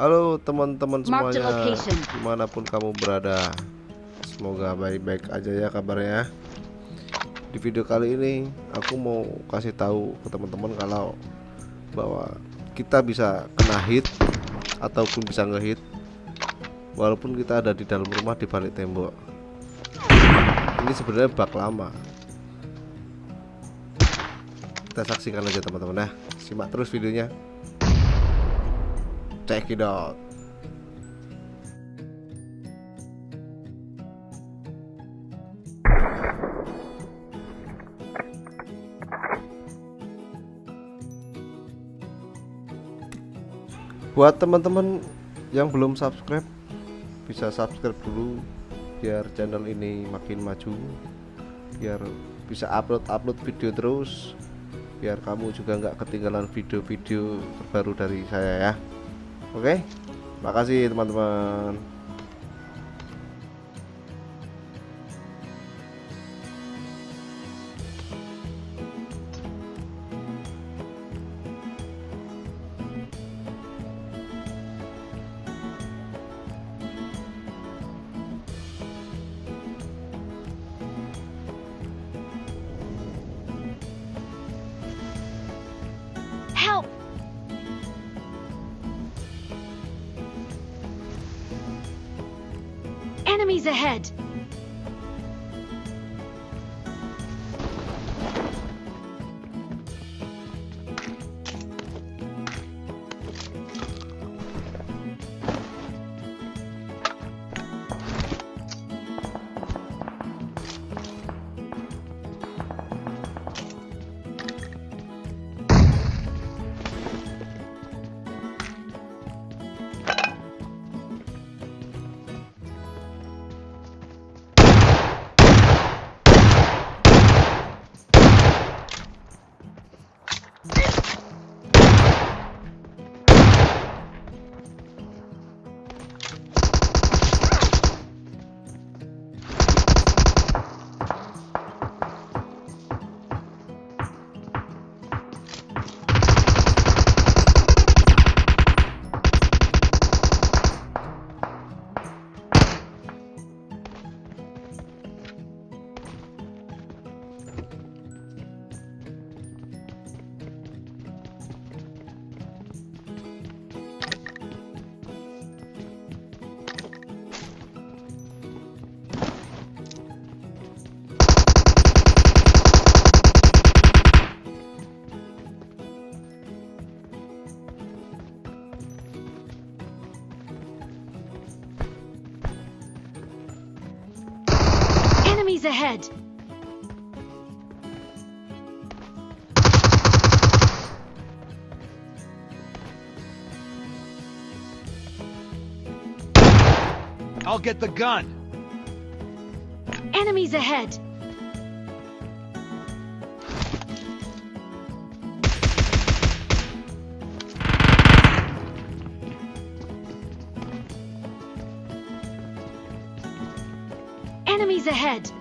Halo teman-teman semuanya. Di mana pun kamu berada. Semoga baik-baik aja ya kabarnya. Di video kali ini Aku mau kasih tahu ke teman-teman Kalau Bahwa kita bisa kena hit Ataupun bisa ngehit Walaupun kita ada di dalam rumah di balik tembok. Ini sebenarnya bug lama. Kita saksikan aja teman-teman ya. Simak terus videonya check it out buat teman-teman yang belum subscribe bisa subscribe dulu biar channel ini makin maju biar bisa upload-upload video terus biar kamu juga nggak ketinggalan video-video terbaru dari saya ya Oke, makasih teman-teman. Enemies ahead! Enemies ahead! I'll get the gun. Enemies ahead! Enemies ahead!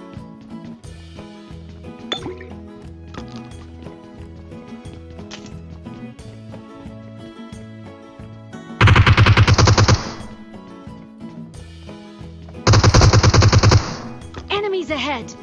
Ahead!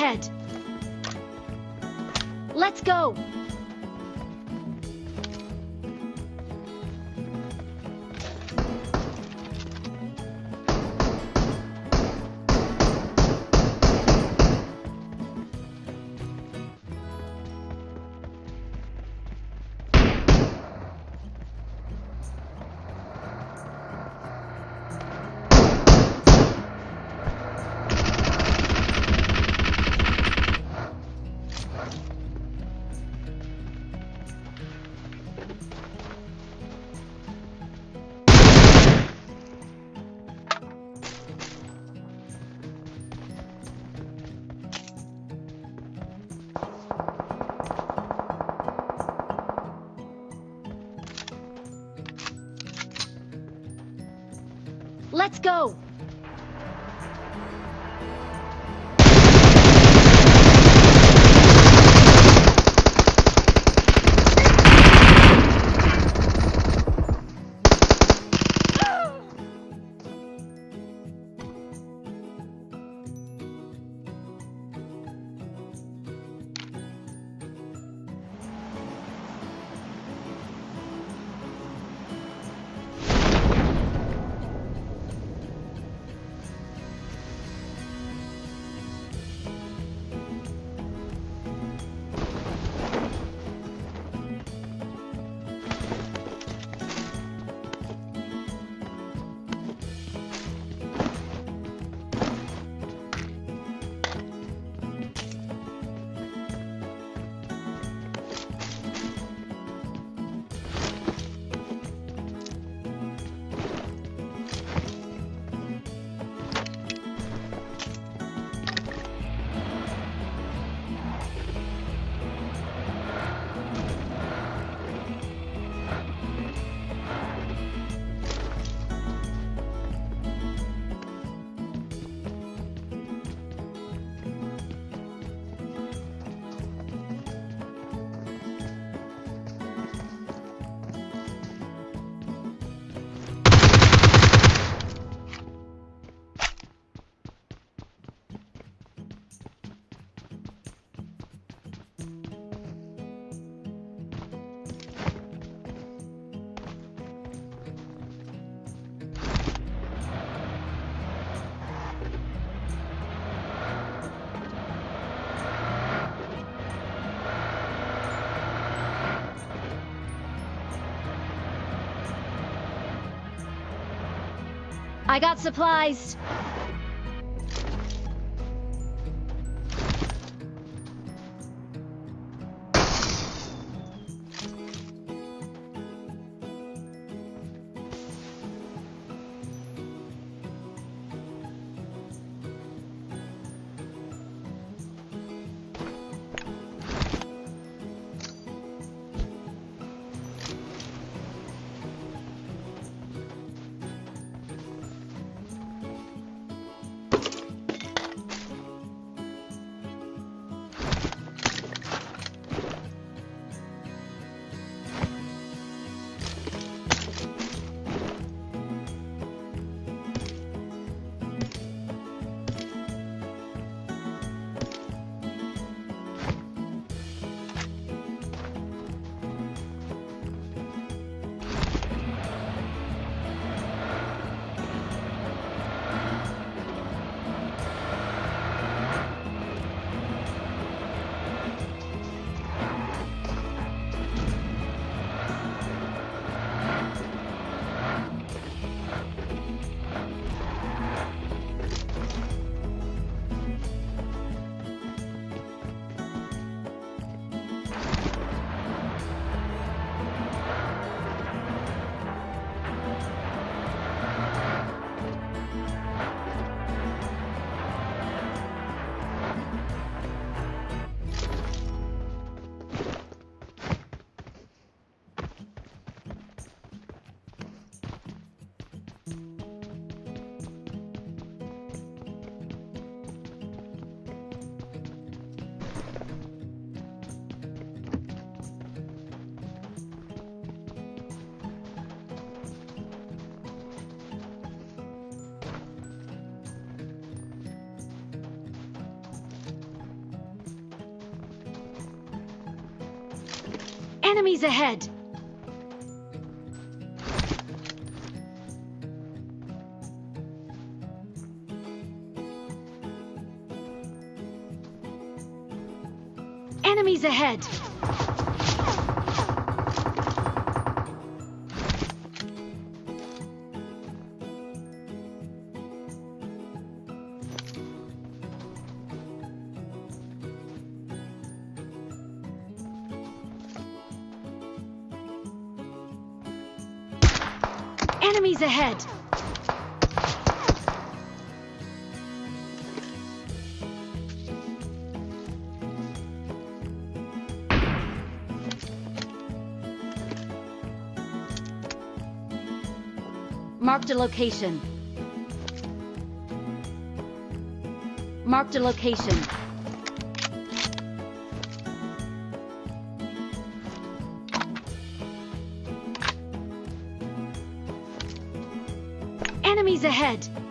Ahead! Let's go! Let's go! I got supplies! Enemies ahead! Enemies ahead! Enemies ahead! Marked a location. Marked a location. Enemies ahead!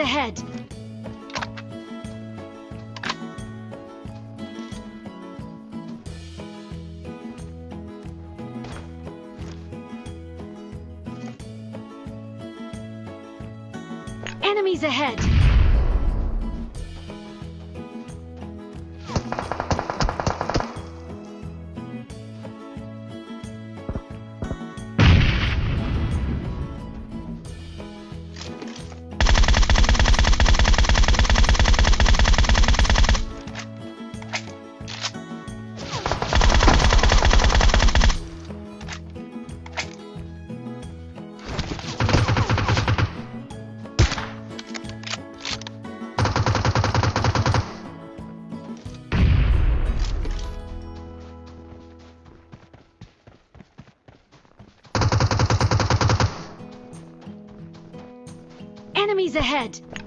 Ahead! Enemies ahead! Ahead!